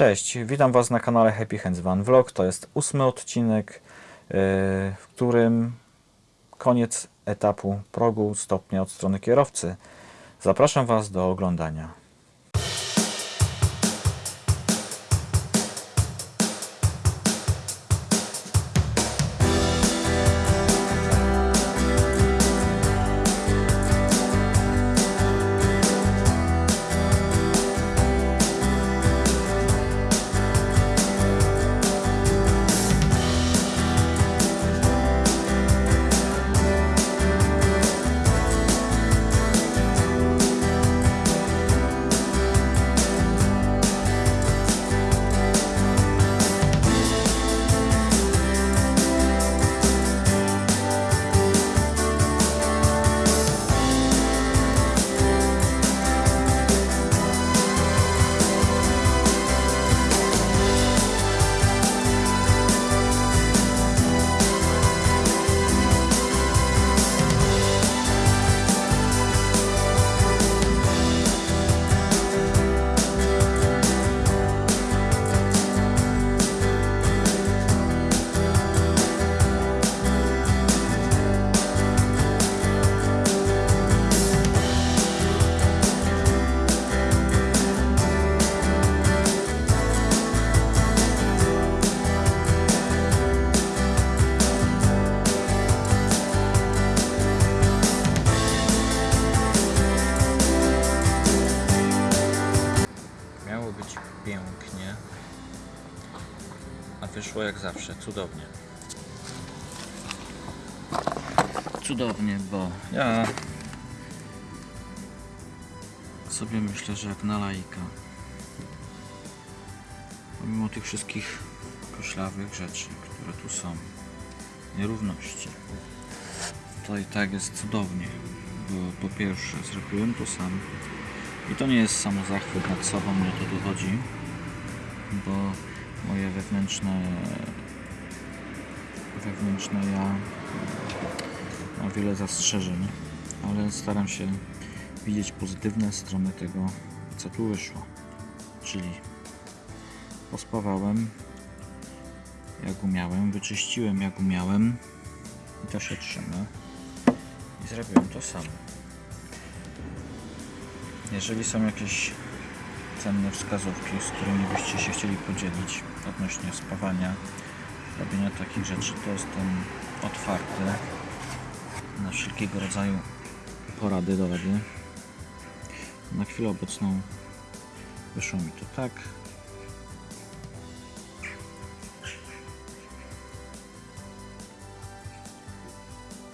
Cześć, witam Was na kanale Happy Hands Van Vlog. To jest ósmy odcinek, yy, w którym koniec etapu progu stopnia od strony kierowcy. Zapraszam Was do oglądania. A wyszło jak zawsze, cudownie. Cudownie, bo ja sobie myślę, że jak na laika. Pomimo tych wszystkich koślawych rzeczy, które tu są, nierówności, to i tak jest cudownie, bo po pierwsze zrobiłem to sam i to nie jest samo zachwyt nad sobą, mnie to chodzi, bo moje wewnętrzne wewnętrzne ja ma wiele zastrzeżeń, ale staram się widzieć pozytywne strony tego, co tu wyszło. Czyli pospawałem jak umiałem, wyczyściłem jak umiałem i to się trzyma i zrobiłem to samo. Jeżeli są jakieś cenne wskazówki, z którymi byście się chcieli podzielić odnośnie spawania, robienia takich rzeczy, to jestem otwarty na wszelkiego rodzaju porady, dorady. Na chwilę obecną wyszło mi to tak.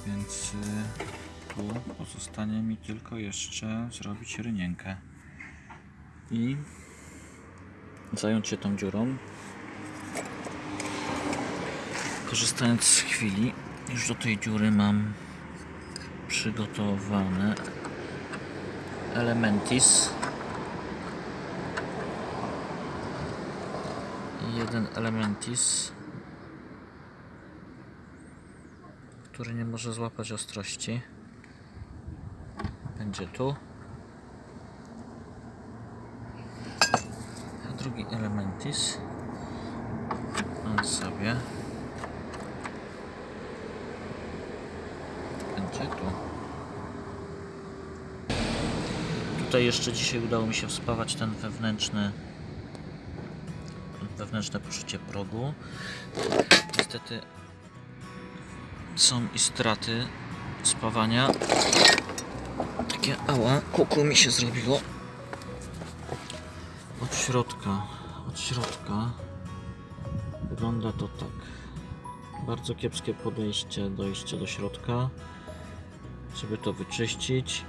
Więc y, tu pozostanie mi tylko jeszcze zrobić rynienkę i zająć się tą dziurą. Korzystając z chwili, już do tej dziury mam przygotowane Elementis. Jeden Elementis, który nie może złapać ostrości. Będzie tu. Drugi Elementis. On sobie będzie tu. Tutaj jeszcze dzisiaj udało mi się wspawać ten wewnętrzny wewnętrzne poczucie progu. Niestety są i straty spawania. Takie ała, kuku mi się zrobiło. Od środka, od środka wygląda to tak. Bardzo kiepskie podejście, dojście do środka, żeby to wyczyścić.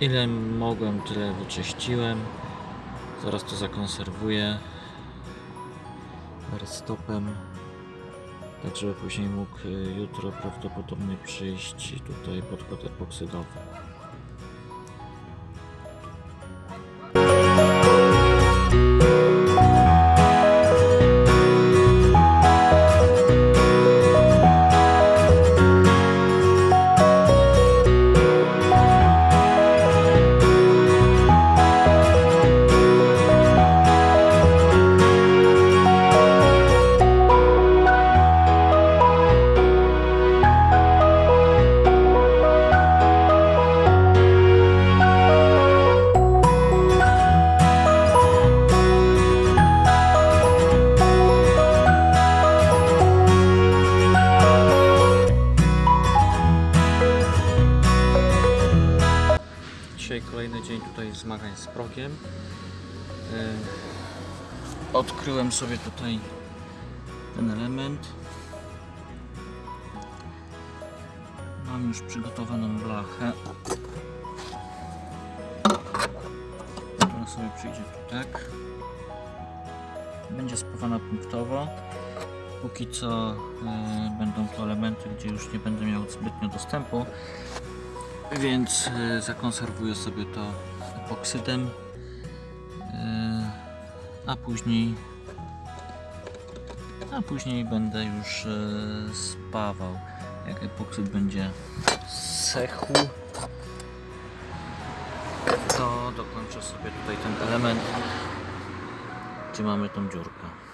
Ile mogłem, tyle wyczyściłem. Zaraz to zakonserwuję stopem tak żeby później mógł y, jutro prawdopodobnie przyjść tutaj pod kod epoksydowy. Dzisiaj kolejny dzień tutaj zmagań z progiem. Yy, Odkryłem sobie tutaj ten element. Mam już przygotowaną blachę. Ona sobie przyjdzie tu tak. Będzie spawana punktowo. Póki co e, będą to elementy, gdzie już nie będę miał zbytnio dostępu, więc e, zakonserwuję sobie to epoksydem, e, a później a później będę już e, spawał. Jak epoksyd będzie sechł, to dokończę sobie tutaj ten element, gdzie mamy tą dziurkę.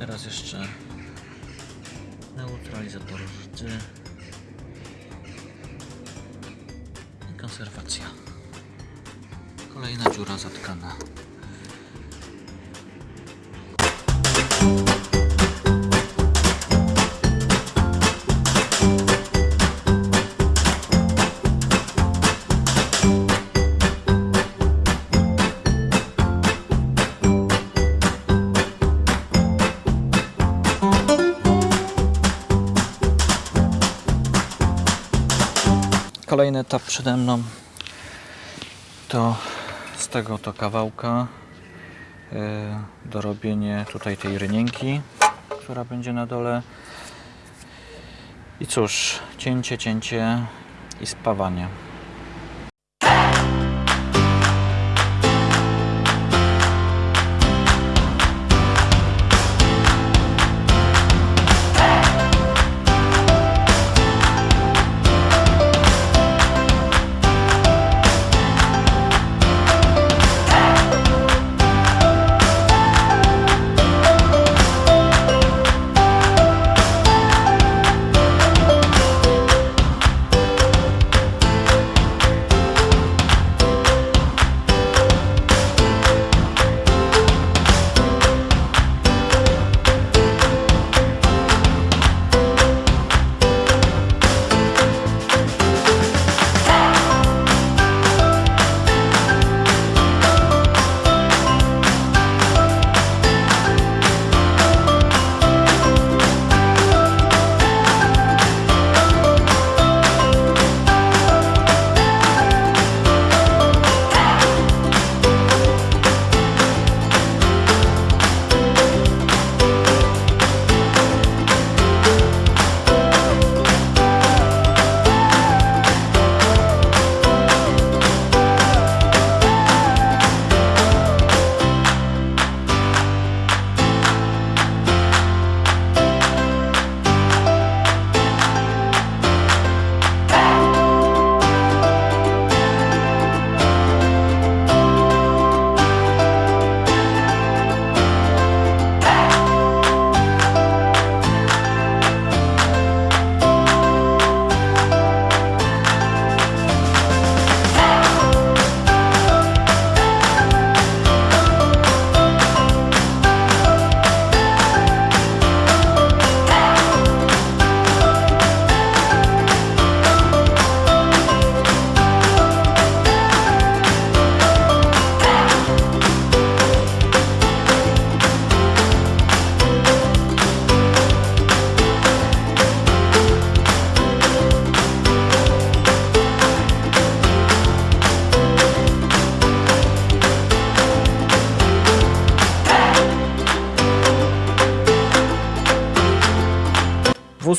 Teraz jeszcze neutralizator rdzy i konserwacja. Kolejna dziura zatkana. Kolejny etap przede mną to z tego to kawałka yy, dorobienie tutaj tej rynienki, która będzie na dole. I cóż, cięcie, cięcie i spawanie.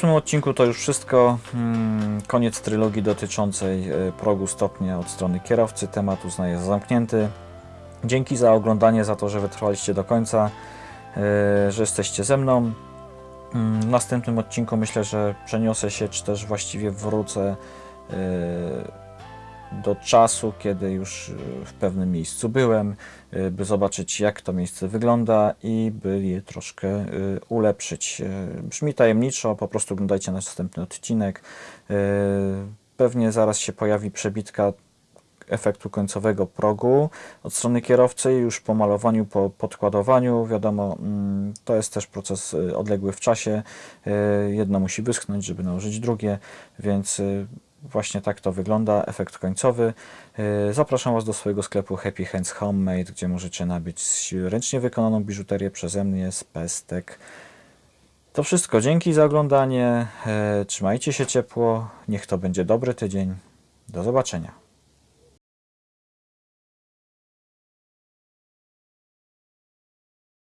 Ósmym odcinku to już wszystko. Mm, Koniec trylogii dotyczącej e, progu stopnia od strony kierowcy. Temat uznaję za zamknięty. Dzięki za oglądanie, za to, że wytrwaliście do końca, e, że jesteście ze mną. Mm, W następnym odcinku myślę, że przeniosę się, czy też właściwie wrócę yy, do czasu, kiedy już yy, w pewnym miejscu byłem, yy, by zobaczyć, jak to miejsce wygląda i by je troszkę yy, ulepszyć. Brzmi tajemniczo, po prostu oglądajcie następny odcinek. Pewnie zaraz się pojawi przebitka efektu końcowego progu od strony kierowcy już po malowaniu, po podkładowaniu. Wiadomo, mm, to jest też proces y, odległy w czasie. Y, Jedno musi wyschnąć, żeby nałożyć drugie, więc y, właśnie tak to wygląda, efekt końcowy. Y, Zapraszam Was do swojego sklepu Happy Hands Homemade, gdzie możecie nabyć ręcznie wykonaną biżuterię przeze mnie z pestek. To wszystko. Dzięki za oglądanie. E, Trzymajcie się ciepło. Niech to będzie dobry tydzień. Do zobaczenia.